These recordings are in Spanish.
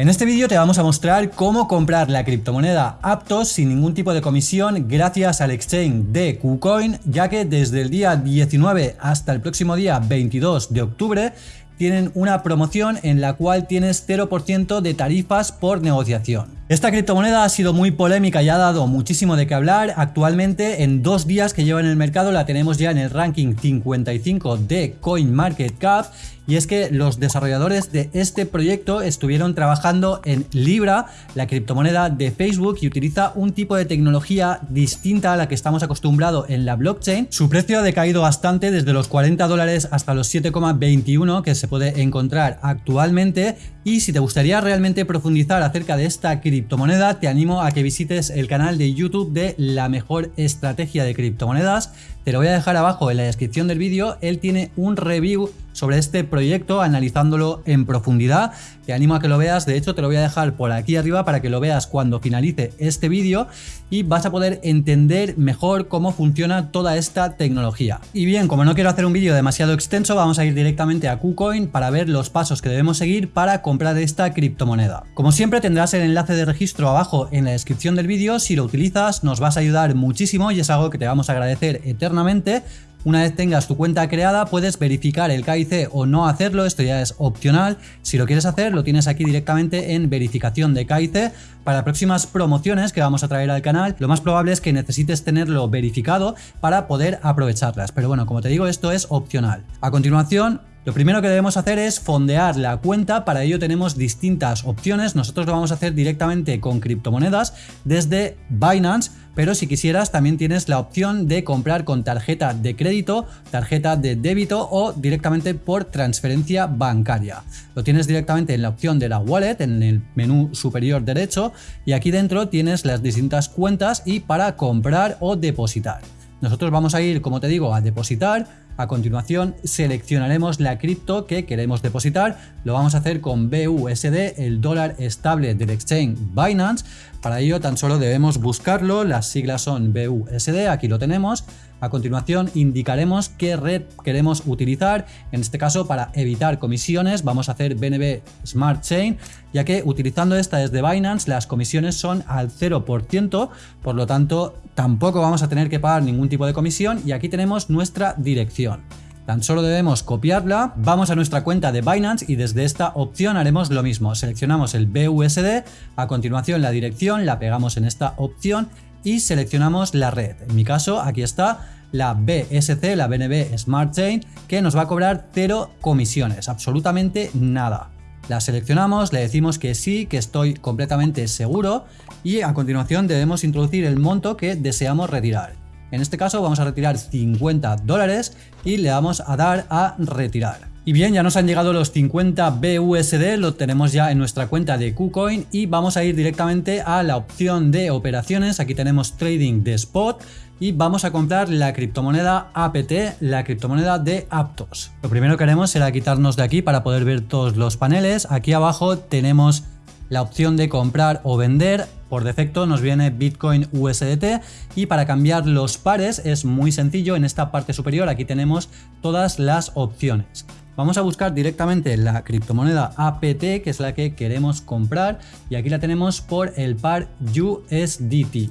En este vídeo te vamos a mostrar cómo comprar la criptomoneda Aptos sin ningún tipo de comisión gracias al exchange de KuCoin, ya que desde el día 19 hasta el próximo día 22 de octubre tienen una promoción en la cual tienes 0% de tarifas por negociación. Esta criptomoneda ha sido muy polémica y ha dado muchísimo de qué hablar. Actualmente en dos días que lleva en el mercado la tenemos ya en el ranking 55 de CoinMarketCap y es que los desarrolladores de este proyecto estuvieron trabajando en Libra, la criptomoneda de Facebook y utiliza un tipo de tecnología distinta a la que estamos acostumbrados en la blockchain. Su precio ha decaído bastante desde los 40 dólares hasta los 7,21 que se puede encontrar actualmente. Y si te gustaría realmente profundizar acerca de esta criptomoneda te animo a que visites el canal de YouTube de la mejor estrategia de criptomonedas. Te lo voy a dejar abajo en la descripción del vídeo, él tiene un review sobre este proyecto analizándolo en profundidad. Te animo a que lo veas, de hecho te lo voy a dejar por aquí arriba para que lo veas cuando finalice este vídeo y vas a poder entender mejor cómo funciona toda esta tecnología. Y bien, como no quiero hacer un vídeo demasiado extenso, vamos a ir directamente a KuCoin para ver los pasos que debemos seguir para comprar esta criptomoneda. Como siempre tendrás el enlace de registro abajo en la descripción del vídeo, si lo utilizas nos vas a ayudar muchísimo y es algo que te vamos a agradecer eternamente una vez tengas tu cuenta creada puedes verificar el KIC o no hacerlo, esto ya es opcional. Si lo quieres hacer lo tienes aquí directamente en verificación de KIC. Para próximas promociones que vamos a traer al canal lo más probable es que necesites tenerlo verificado para poder aprovecharlas. Pero bueno, como te digo esto es opcional. A continuación lo primero que debemos hacer es fondear la cuenta, para ello tenemos distintas opciones, nosotros lo vamos a hacer directamente con criptomonedas desde Binance, pero si quisieras también tienes la opción de comprar con tarjeta de crédito, tarjeta de débito o directamente por transferencia bancaria. Lo tienes directamente en la opción de la wallet, en el menú superior derecho y aquí dentro tienes las distintas cuentas y para comprar o depositar. Nosotros vamos a ir, como te digo, a depositar, a continuación seleccionaremos la cripto que queremos depositar, lo vamos a hacer con BUSD, el dólar estable del exchange Binance. Para ello tan solo debemos buscarlo, las siglas son BUSD, aquí lo tenemos. A continuación indicaremos qué red queremos utilizar, en este caso para evitar comisiones vamos a hacer BNB Smart Chain, ya que utilizando esta desde Binance las comisiones son al 0%, por lo tanto tampoco vamos a tener que pagar ningún tipo de comisión. Y aquí tenemos nuestra dirección. Tan solo debemos copiarla, vamos a nuestra cuenta de Binance y desde esta opción haremos lo mismo. Seleccionamos el BUSD, a continuación la dirección, la pegamos en esta opción y seleccionamos la red. En mi caso, aquí está la BSC, la BNB Smart Chain, que nos va a cobrar cero comisiones, absolutamente nada. La seleccionamos, le decimos que sí, que estoy completamente seguro y a continuación debemos introducir el monto que deseamos retirar. En este caso vamos a retirar 50 dólares y le vamos a dar a retirar. Y bien, ya nos han llegado los 50 BUSD, lo tenemos ya en nuestra cuenta de KuCoin y vamos a ir directamente a la opción de operaciones, aquí tenemos trading de spot y vamos a comprar la criptomoneda APT, la criptomoneda de Aptos. Lo primero que haremos será quitarnos de aquí para poder ver todos los paneles, aquí abajo tenemos la opción de comprar o vender, por defecto nos viene Bitcoin USDT y para cambiar los pares es muy sencillo, en esta parte superior aquí tenemos todas las opciones. Vamos a buscar directamente la criptomoneda APT, que es la que queremos comprar, y aquí la tenemos por el par USDT.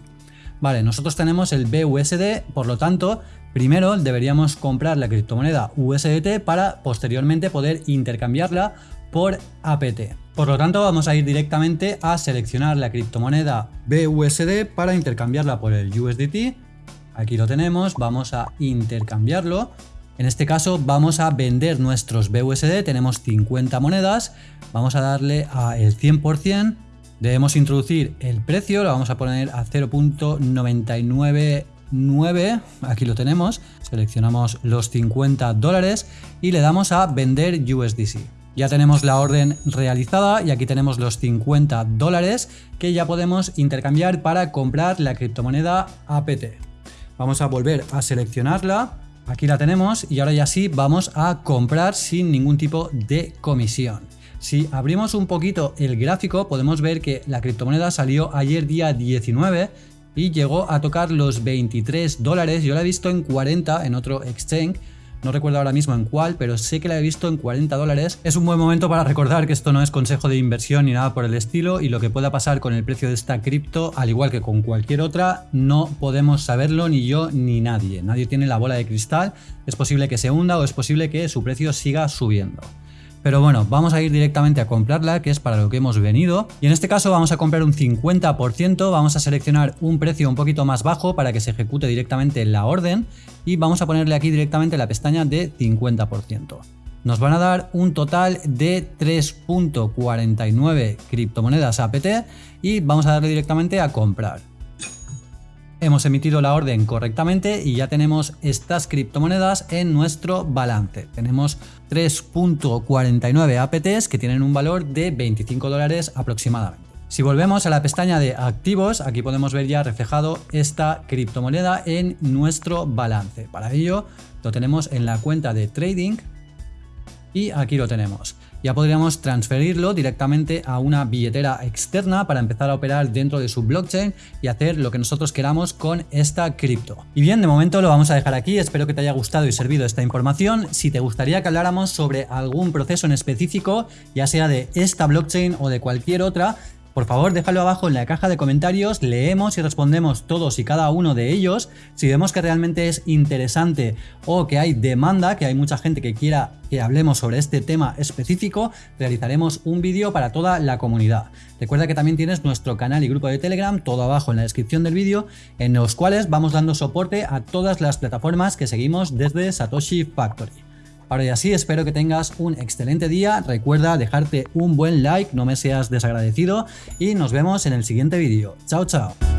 Vale, nosotros tenemos el BUSD, por lo tanto, primero deberíamos comprar la criptomoneda USDT para posteriormente poder intercambiarla por APT. Por lo tanto, vamos a ir directamente a seleccionar la criptomoneda BUSD para intercambiarla por el USDT. Aquí lo tenemos, vamos a intercambiarlo en este caso vamos a vender nuestros BUSD, tenemos 50 monedas, vamos a darle a el 100%, debemos introducir el precio, lo vamos a poner a 0.999, aquí lo tenemos, seleccionamos los 50 dólares y le damos a vender USDC. Ya tenemos la orden realizada y aquí tenemos los 50 dólares que ya podemos intercambiar para comprar la criptomoneda APT. Vamos a volver a seleccionarla Aquí la tenemos y ahora ya sí vamos a comprar sin ningún tipo de comisión. Si abrimos un poquito el gráfico podemos ver que la criptomoneda salió ayer día 19 y llegó a tocar los 23 dólares. Yo la he visto en 40 en otro exchange, no recuerdo ahora mismo en cuál, pero sé que la he visto en 40 dólares. Es un buen momento para recordar que esto no es consejo de inversión ni nada por el estilo y lo que pueda pasar con el precio de esta cripto, al igual que con cualquier otra, no podemos saberlo ni yo ni nadie. Nadie tiene la bola de cristal, es posible que se hunda o es posible que su precio siga subiendo. Pero bueno, vamos a ir directamente a comprarla, que es para lo que hemos venido. Y en este caso vamos a comprar un 50%, vamos a seleccionar un precio un poquito más bajo para que se ejecute directamente la orden. Y vamos a ponerle aquí directamente la pestaña de 50%. Nos van a dar un total de 3.49 criptomonedas APT y vamos a darle directamente a comprar. Hemos emitido la orden correctamente y ya tenemos estas criptomonedas en nuestro balance. Tenemos 3.49 APTs que tienen un valor de 25 dólares aproximadamente. Si volvemos a la pestaña de activos, aquí podemos ver ya reflejado esta criptomoneda en nuestro balance. Para ello lo tenemos en la cuenta de trading y aquí lo tenemos ya podríamos transferirlo directamente a una billetera externa para empezar a operar dentro de su blockchain y hacer lo que nosotros queramos con esta cripto. Y bien, de momento lo vamos a dejar aquí, espero que te haya gustado y servido esta información. Si te gustaría que habláramos sobre algún proceso en específico, ya sea de esta blockchain o de cualquier otra, por favor, déjalo abajo en la caja de comentarios, leemos y respondemos todos y cada uno de ellos. Si vemos que realmente es interesante o que hay demanda, que hay mucha gente que quiera que hablemos sobre este tema específico, realizaremos un vídeo para toda la comunidad. Recuerda que también tienes nuestro canal y grupo de Telegram, todo abajo en la descripción del vídeo, en los cuales vamos dando soporte a todas las plataformas que seguimos desde Satoshi Factory. Ahora y así, espero que tengas un excelente día. Recuerda dejarte un buen like, no me seas desagradecido y nos vemos en el siguiente vídeo. Chao, chao.